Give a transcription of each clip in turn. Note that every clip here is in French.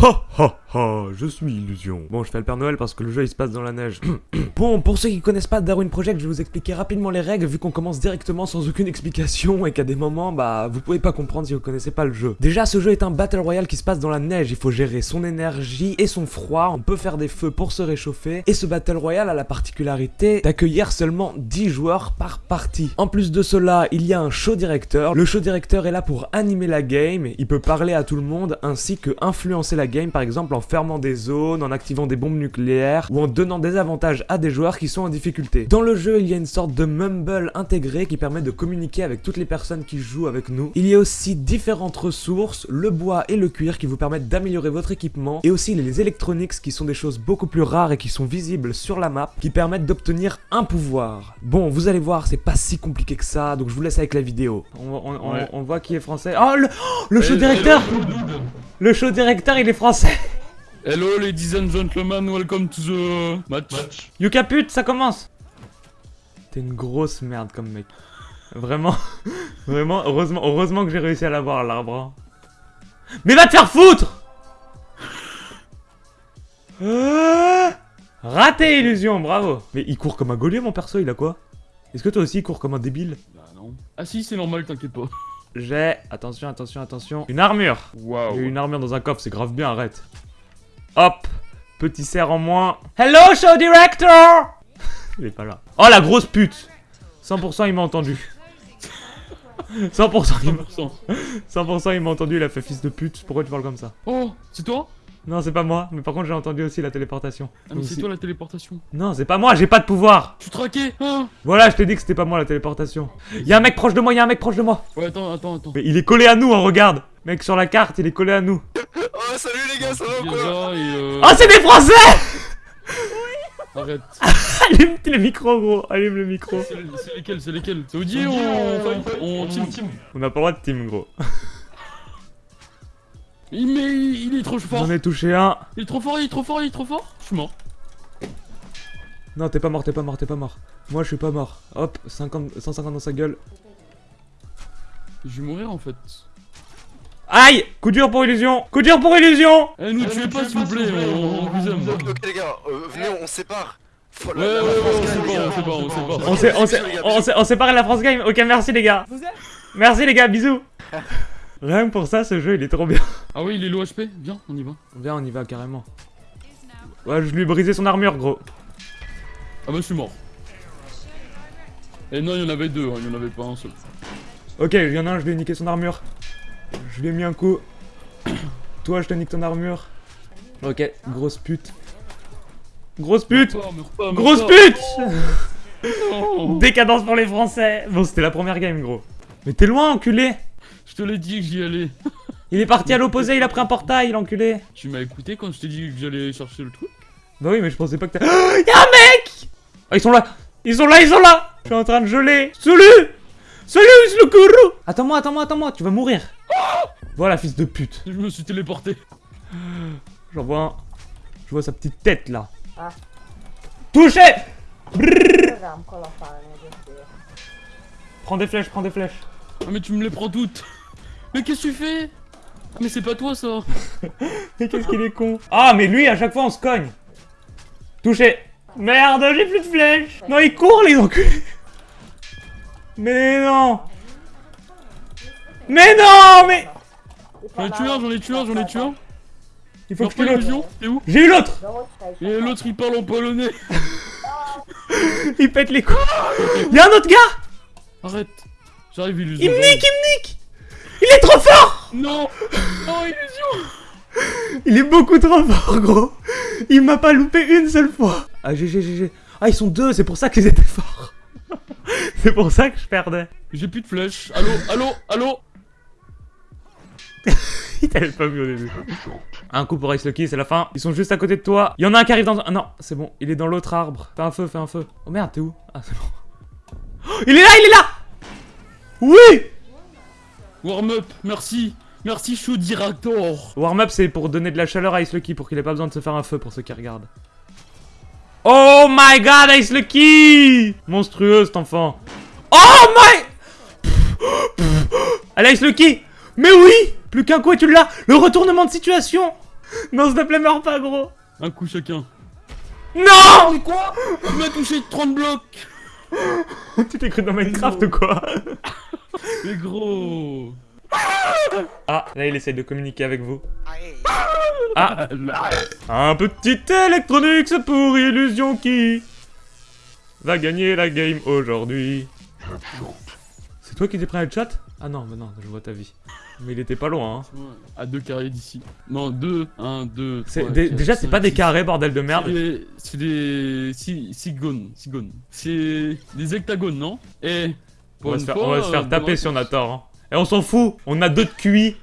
ho, ho, ha, je suis Illusion. Bon, je fais le Père Noël parce que le jeu il se passe dans la neige. bon, pour ceux qui connaissent pas Darwin Project, je vais vous expliquer rapidement les règles vu qu'on commence directement sans aucune explication et qu'à des moments, bah, vous pouvez pas comprendre si vous connaissez pas le jeu. Déjà, ce jeu est un Battle Royale qui se passe dans la neige. Il faut gérer son énergie et son froid. On peut faire des feux pour se réchauffer. Et ce Battle Royale a la particularité d'accueillir seulement 10 joueurs par partie. En plus de cela, il y a un show directeur. Le show directeur est là pour animer la game. Il peut parler à tout le monde ainsi que influencer la game, par exemple en fermant des zones, en activant des bombes nucléaires ou en donnant des avantages à des joueurs qui sont en difficulté. Dans le jeu, il y a une sorte de mumble intégré qui permet de communiquer avec toutes les personnes qui jouent avec nous. Il y a aussi différentes ressources, le bois et le cuir qui vous permettent d'améliorer votre équipement et aussi les électroniques qui sont des choses beaucoup plus rares et qui sont visibles sur la map qui permettent d'obtenir un pouvoir. Bon, vous allez voir, c'est pas si compliqué que ça, donc je vous laisse avec la vidéo. On, on- on- Ouais. on voit qui est français. Oh, le, oh, le show directeur Le show directeur, il est français Hello ladies and gentlemen, welcome to the match. Yuka pute, ça commence T'es une grosse merde comme mec. Vraiment, vraiment, heureusement, heureusement que j'ai réussi à l'avoir l'arbre. hein. Mais va te faire foutre Ah Raté illusion, bravo Mais il court comme un gaulier mon perso, il a quoi? Est-ce que toi aussi il court comme un débile? Bah non. Ah si, c'est normal, t'inquiète pas. J'ai, attention, attention, attention, une armure Waouh. J'ai une armure dans un coffre, c'est grave bien, arrête. Hop Petit cerf en moins. Hello, show director Il est pas là. Oh, la grosse pute 100% il m'a entendu. 100% il m'a 100%. 100% il m'a entendu, il a fait fils de pute. Pourquoi tu parles comme ça? Oh, c'est toi? Non, c'est pas moi, mais par contre j'ai entendu aussi la téléportation. Ah mais c'est si- toi la téléportation. Non, c'est pas moi, j'ai pas de pouvoir Tu traquais hein? Voilà, je t'ai dit que c'était pas moi la téléportation. Y'a un mec proche de moi, y'a un mec proche de moi Ouais, attends, attends, attends. Mais il est collé à nous, hein, regarde Mec, sur la carte, il est collé à nous. Salut les gars, ça va ou quoi euh... Oh, c'est des Français Arrête. Allume le micro, gros, allume le micro. C'est lesquels C'est lesquels C'est Odier ou On team On n'a pas le droit de team, gros. Il, mais il est trop fort. J'en ai touché un. Il est trop fort, il est trop fort, il est trop fort. Je suis mort. Non, t'es pas mort, t'es pas mort, t'es pas mort. Moi, je suis pas mort. Hop, 50, 150 dans sa gueule. Je vais mourir en fait. Aïe Coup dur pour illusion Coup dur pour illusion Eh, nous tuez pas s'il vous plaît, on, vous aime. Ok, ok, les gars, euh, venez on se sépare Ouais, ouais, ouais, on pas, on pas, on pas. On sépare la France Game. Ok, merci les gars. Merci les gars, bisous. Rien que pour ça, ce jeu, il est trop bien. Ah oui, il est low HP. Viens, on y va. Viens, on y va carrément. Ouais, je lui ai brisé son armure, gros. Ah bah je suis mort. Et non, il y en avait deux, hein, il y en avait pas un seul. Ok, il y en a un, je lui ai niqué son armure. Je lui ai mis un coup. Toi, je te nique ton armure. Ok, grosse pute. Grosse pute Meurs pas, meurs pas, meurs Grosse pas. pute. Décadence pour les Français Bon, c'était la première game, gros. Mais t'es loin, enculé Je te l'ai dit que j'y allais. Il est parti à l'opposé, il a pris un portail, l'enculé Tu m'as écouté quand je t'ai dit que j'allais chercher le truc? Bah oui, mais je pensais pas que t'as... Y'a un mec Ah, ils sont là Ils sont là, ils sont là Je suis en train de geler Salut Salut, Slukuru Attends-moi, attends-moi, attends-moi, tu vas mourir Voilà, fils de pute Je me suis téléporté. J'en vois un. Je vois sa petite tête, là. Ah. Touché. Prends des flèches, prends des flèches. Ah mais tu me les prends toutes. Mais qu'est-ce que tu fais? Ah mais c'est pas toi ça. Mais qu'est-ce qu'il est con Ah, mais lui, à chaque fois, on se cogne Touché Merde, j'ai plus de flèches Non, il court, les enculés Mais non Mais non, mais... J'en ai tué un, j'en ai tué un, j'en ai tué un. Il faut que je l'autre. illusion T'es où J'ai eu l'autre Et l'autre il parle en polonais. Il pète les coups Y'a un autre gars Arrête. J'arrive illusion. Il me nique, il me nique Il est trop fort Non Oh illusion Il est beaucoup trop fort, gros Il m'a pas loupé une seule fois Ah, GG, GG. Ah, ils sont deux, c'est pour ça qu'ils étaient forts C'est pour ça que je perdais J'ai plus de flèches. Allô, allô, allô Il t'avait pas vu au début. Un coup pour Ice Lucky, c'est la fin. Ils sont juste à côté de toi. Il y en a un qui arrive dans un... Ah non, c'est bon. Il est dans l'autre arbre. Fais un feu, fais un feu. Oh merde, t'es où? Ah, c'est bon. Oh, il est là, il est là Oui Warm up, merci. Merci Show Director. Warm-up, c'est pour donner de la chaleur à Ice Lucky, pour qu'il ait pas besoin de se faire un feu pour ceux qui regardent. Oh my god, Ice Lucky! Monstrueux, cet enfant. Oh my... Allez, Ice Lucky! Mais oui! Plus qu'un coup et tu l'as! Le retournement de situation! Non, s'il te plaît, meurs pas, gros! Un coup chacun. Non! Mais quoi? Tu m'as touché 30 blocs. Tu t'es cru dans Minecraft ou quoi? Mais gros Ah, là, il essaye de communiquer avec vous. Ah, Là. un petit Electronics pour Illusion qui va gagner la game aujourd'hui. C'est toi qui t'es pris un chat? Ah non, mais non, je vois ta vie. Mais il était pas loin, hein. À deux carrés d'ici. Non, deux. Un, deux. Trois, quatre, déjà, c'est pas des carrés, bordel de merde. C'est des- C'est des. si- Sigones. Sigones. C'est des hectagones, non? Et. On va se faire, on va se faire euh, taper si on a tort. Hein. Et on s'en fout, on a deux de QI.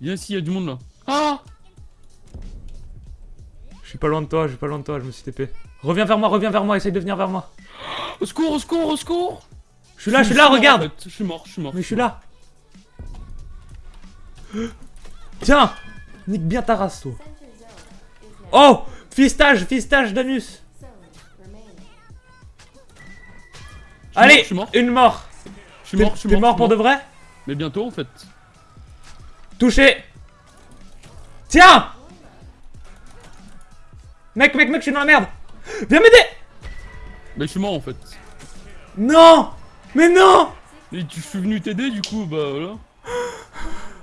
Viens ici, il y a du monde là. Ah Je suis pas loin de toi, je suis pas loin de toi, je me suis TP. Reviens vers moi, reviens vers moi, essaye de venir vers moi. Au secours, au secours, au secours Je suis là, je suis là, mort, en regarde fait. Je suis mort, je suis mort. Mais je suis là Tiens Nique bien ta race, toi. Oh Fistage, fistage d'anus Mort, Allez, je suis mort. une mort Je suis mort, je suis t'es mort. pour de vrai Mais bientôt en fait. Touché Tiens Mec, mec, mec, je suis dans la merde Viens m'aider Mais je suis mort en fait. Non Mais non Mais tu je suis venu t'aider du coup, bah voilà.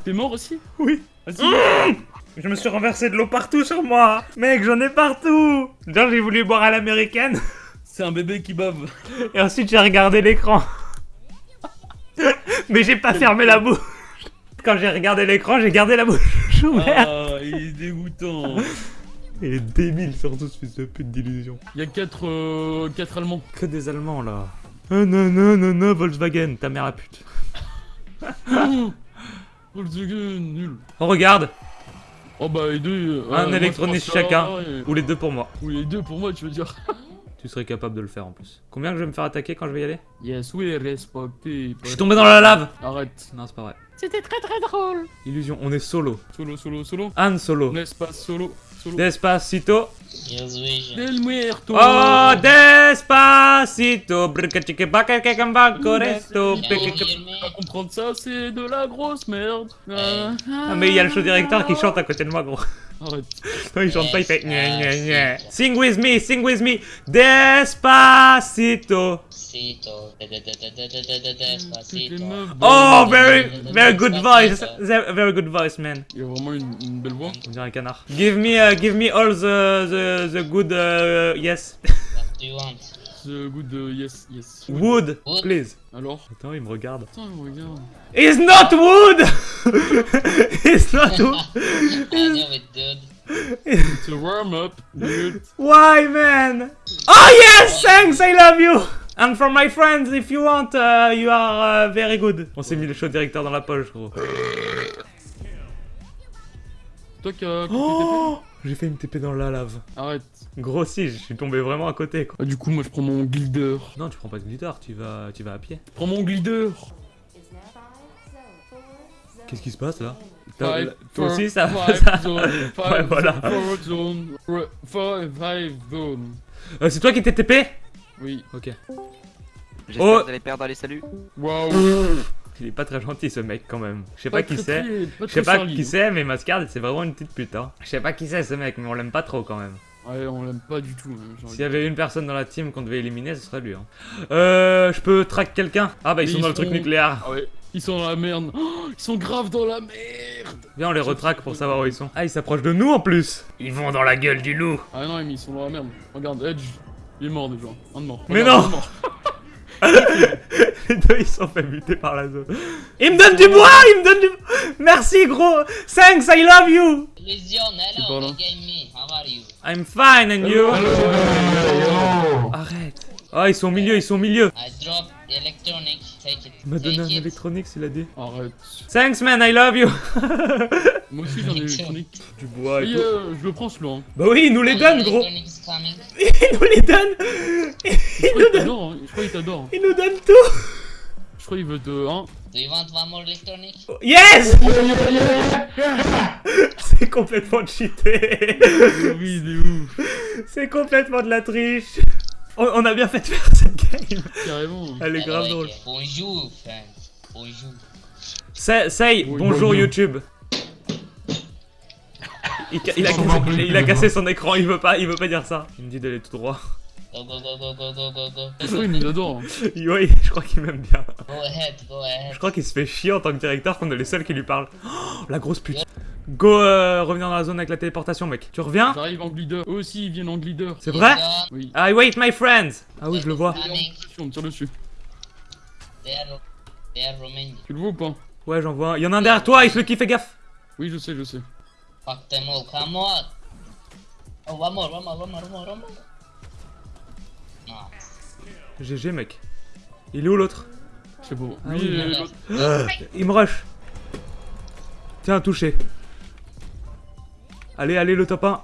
T'es mort aussi Oui Vas-y. Je me suis renversé de l'eau partout sur moi Mec, j'en ai partout Genre, j'ai voulu boire à l'américaine, C'est un bébé qui bave. et ensuite j'ai regardé l'écran. Mais j'ai pas fermé la bouche Quand j'ai regardé l'écran, j'ai gardé la bouche ouverte Ah, il est dégoûtant. Il est débile, surtout ce fils de pute d'illusion. Il y a 4 euh, quatre Allemands. Que des Allemands, là. Ah non, non, non, non, Volkswagen, ta mère la pute. Volkswagen, nul. Oh, regarde Oh bah les deux. euh, Un pense chacun. et- Ou les deux pour moi. Ou les deux pour moi, tu veux dire. Tu serais capable de le faire en plus. Combien que je vais me faire attaquer quand je vais y aller? Yes, oui, respecté. Je suis tombé dans la lave Arrête. Non, c'est pas vrai. C'était très très drôle. Illusion, on est solo. Solo, solo, solo. Han solo. N'est-ce pas solo, solo? Despacito. Del muerto. Oh, despacito. Comprendre ça, c'est de la grosse merde. Ah, Ah, mais il y a le show directeur qui chante à côté de moi, gros. Arrête. Non, il chante pas, il fait gna gna gna. Sing with me, sing with me. Despacito. Oh, very, very good voice. Very good voice, man. Il y a vraiment une, belle voix. On dirait un canard. Give me, uh, give me all the, the, the good, uh, yes. What do you want? The good uh, yes, yes. Wood, Wood? please. Alors? Attends, il me regarde. Putain, regarde. It's not wood! It's not wood! I know it, dude. It's a warm up, dude. Why, man? Oh, yes! Thanks, I love you! And for my friends, if you want, uh, you are uh, very good. On s'est mis le show directeur dans la poche, gros. Toi qui as coupé Oh! J'ai fait une TP dans la lave. Arrête. Gros si, je suis tombé vraiment à côté, quoi. Ah, du coup, moi je prends mon glider. Non, tu prends pas de glitter, tu vas, tu vas à pied. Prends mon glider. Qu'est-ce qui se passe là? Toi Five, toi four, aussi, ça five ça- zone, five Ouais, voilà. Zone. Five, zone. Euh, c'est toi qui t'es TP Oui. Ok. J'espère Oh. que vous allez perdre les saluts. Waouh. Il est pas très gentil ce mec quand même. Je sais pas, qui c'est. Je sais pas qui c'est, mais Mascard, c'est vraiment une petite pute. Hein. Je sais pas qui c'est ce mec, mais on l'aime pas trop quand même. Ouais, on l'aime pas du tout. hein, S'il y avait une personne dans la team qu'on devait éliminer, ce serait lui. Hein. Euh, je peux track quelqu'un? Ah bah ils Mais sont ils dans le truc nucléaire. Ah ouais, ils sont dans la merde. Oh, ils sont grave dans la merde. Viens, on les retraque pour savoir où ils sont. Ah, ils s'approchent de nous en plus. Ils vont dans la gueule du loup. Ah non, mais ils sont dans la merde. Regarde, Edge, il est mort déjà. Un de mort. Mais non. un de mort. Les deux, ils sont fait buter par la zone. Il me donne du bois, il me donne du. Merci gros. Thanks, I love you. Hello, là. big game me. How are you? I'm fine and you? Arrête. Ah, ils sont au milieu, ils sont au milieu. I drop the electronic. Take it. Il m'a donné un électronique, il a dit. Arrête. Thanks man, I love you. Moi aussi j'en ai électronique. Du bois Et euh, je le prends celui-là. Hein. Bah oui, il nous les donne gros. Il nous les donne. Je crois qu'il t'adore. Hein. Je crois qu'il t'adore. Il nous donne tout. Je crois qu'il veut te. Hein. Do you want one more electronic? Yes C'est complètement cheaté Oui, il est ouf. C'est complètement de la triche on, on a bien fait de faire cette game Carrément. Elle est I grave drôle. Bonjour, friends. Bonjour. Say, say, Oui, bonjour bonjour. YouTube. Il, ca- il a cassé, il a- il a cassé son écran, il veut pas, il veut pas dire ça. Il me dit d'aller tout droit. Go, go, go, go, go, go, go, go. Oui, mais il adore. Oui, je crois qu'il m'aime bien. Go ahead, go ahead. Je crois qu'il se fait chier en tant que directeur qu'on est les seuls qui lui parlent. Oh, la grosse pute. Go euh, revenir dans la zone avec la téléportation, mec. Tu reviens? J'arrive en glider. Eux aussi, ils viennent en glider. C'est vrai? Oui. I wait my friends. Ah oui, je le vois. On tire dessus. Tu le vois ou pas? Ouais, j'en vois un. Il y en a un derrière toi, il se qui fait gaffe. Oui, je sais, je sais. Fuck them all, come on. Oh, one more, one more, one more, one more, one more. No. GG, mec. Il est où l'autre? C'est beau. Ah oui, euh, l'autre- Il me rush. Tiens, touché. Allez, allez, le top 1.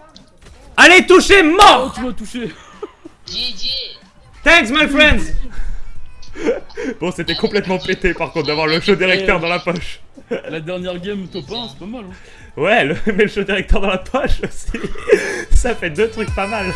Allez, touché, Oh, mort tu m'as touché. GG. Thanks, my friends Bon, c'était complètement pété, par contre, d'avoir le show directeur dans la poche. La dernière game top 1, c'est pas mal. Hein. Ouais, le, mais le show directeur dans la poche aussi. Ça fait deux trucs pas mal.